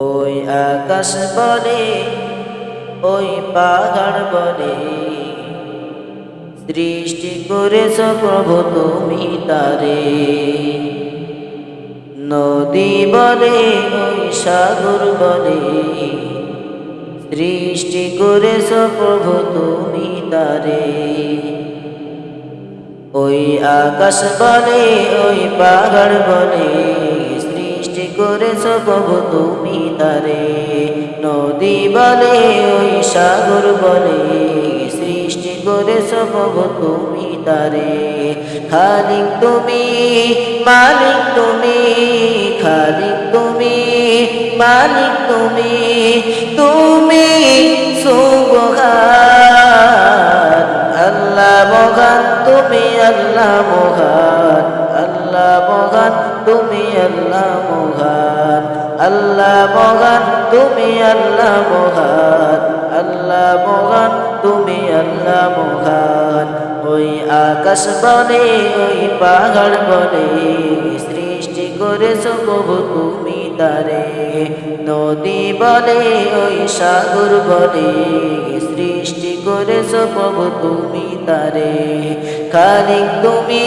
ওই আকাশ বলে ওই পাহাড় বলে সৃষ্টি করেছ প্রভু তুমি তারে। নদী বলে ওই সাগর বলে সৃষ্টি করেছ প্রভু তুমি তারে। ওই আকাশ বলে ওই পাহাড় সৃষ্টি করেছ প্রভু তুমি তারে। নদী বলে, ওই সাগর বলে, সৃষ্টি করেছ প্রভু তুমি তারে। খালিক তুমি, মালিক তুমি, খালিক তুমি, মালিক তুমি তুমি সুবহান। আল্লাহ মহান, তুমি আল্লাহ মহান, আল্লাহ আল্লাহ মহান আল্লাহ মহান, তুমি আল্লাহ মহান আল্লাহ মহান, তুমি আল্লাহ মহান। ওই আকাশ বলে ওই পাহাড় বলে সৃষ্টি করেছ প্রভু তুমি তারে। নদী বলে ওই সাগর বলে সৃষ্টি করেছ প্রভু তুমি তারে? খালিক তুমি,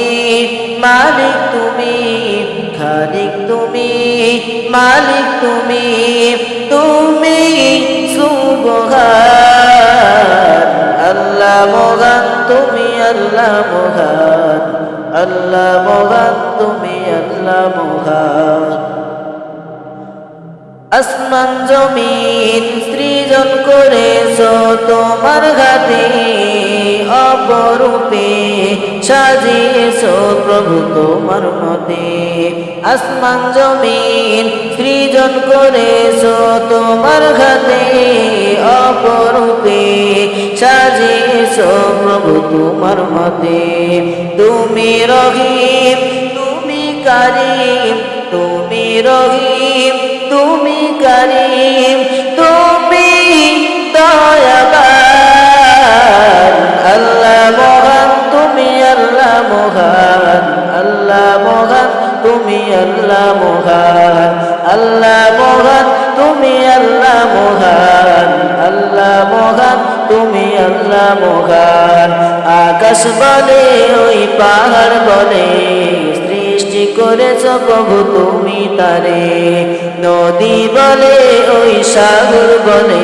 মালিক তুমি খালিক তুমি, মালিক তুমি তুমি সুবহান। আল্লাহ মহান, তুমি আল্লাহ মহান। আল্লাহ মহান, তুমি আল্লাহ মহান। আসমান জমিন সৃজন করেছ তোমার ঘাতে অপরূপে সাজিয়েছ প্রভু তোমার মতে। আসমান জমিন সৃজন করেছ তোমার ঘাতে অপরূপে সাজিয়েছ প্রভু তোমার মতে। তুমি রহিম, তুমি কারিম, তুমি রহিম করিম তুমি দয়াবান। আল্লাহ মহান, তুমি আল্লাহ মহান। আল্লাহ মহান, তুমি আল্লাহ মহান। আল্লাহ মহান, তুমি আল্লাহ মহান। আল্লাহ মহান, তুমি আল্লাহ মহান। আকাশ বলে ওই পাহাড় বলে করেছ প্রভু তুমি তারে। নদী বলে, ওই সাগর বলে,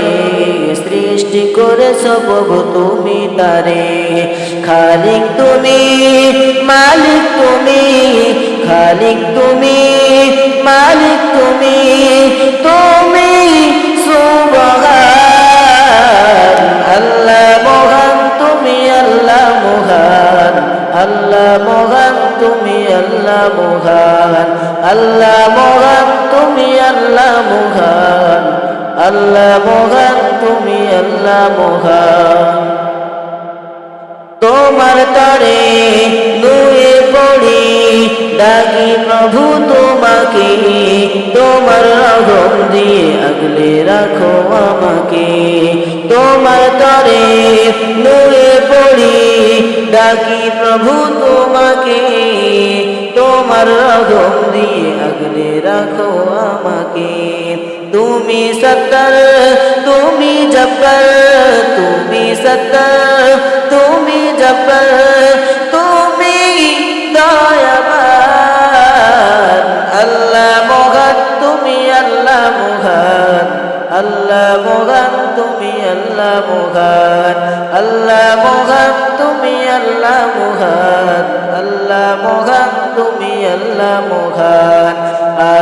সৃষ্টি করেছ প্রভু তুমি তারে। খালিক তুমি, মালিক তুমি, খালিক তুমি, মালিক তুমি আল্লাহ মহান। আল্লাহ মহান, তুমি আল্লাহ মহান। আল্লাহ মহান, তুমি আল্লাহ মহান। তোমার তরে নুয়ে পড়ি, ডাকি প্রভু তোমাকে। তোমার রগম দিয়ে আগলে রাখো আমাকে। তোমার তরে নুয়ে পড়ি, ডাকি প্রভু তোমাকে। তোমার রগম দিয়ে আগলে রাখো আমাকে। তুমি সত্তর তুমি জব্বর তুমি সত্তর তুমি জব্বর।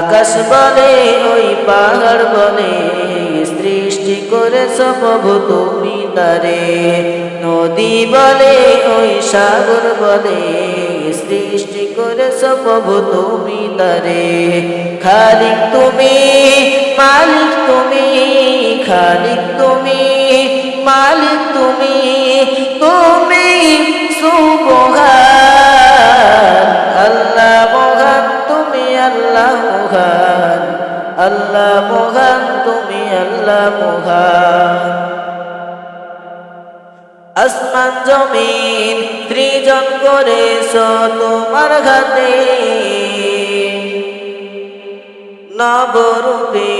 আকাশ বলে ওই পাহাড় বলে সৃষ্টি করেছ প্রভু তুমি তারে। নদী বলে ওই সাগর বলে সৃষ্টি করেছ প্রভু তুমি তারে। খালিক তুমি, মালিক তুমি, খালিক তুমি, মালিক তুমি আসমান জমিন, ত্রিজন করেছ তোমার ঘাতে নবরূপে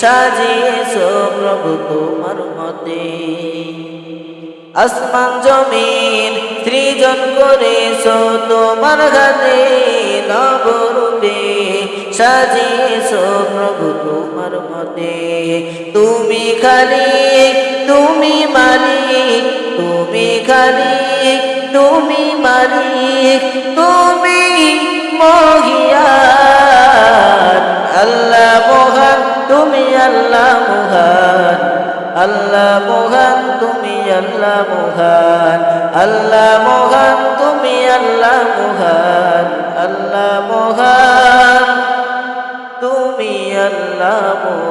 সাজিয়েছ প্রভু তোমার মতে। আসমান জমিন সৃজন করেছ তোমার হাতে নবরূপে সাজিয়েছ প্রভু তোমার মতে। তুমি খালি, তুমি মালিক খালিক তুমি মালিক, তুমি মহিয়ান আল্লাহ মহান, তুমি আল্লাহ মহান। আল্লাহ মহান, তুমি আল্লাহ মহান। আল্লাহ মহান, তুমি আল্লাহ মহান। আল্লাহ মহান, তুমি আল্লাহ মহান।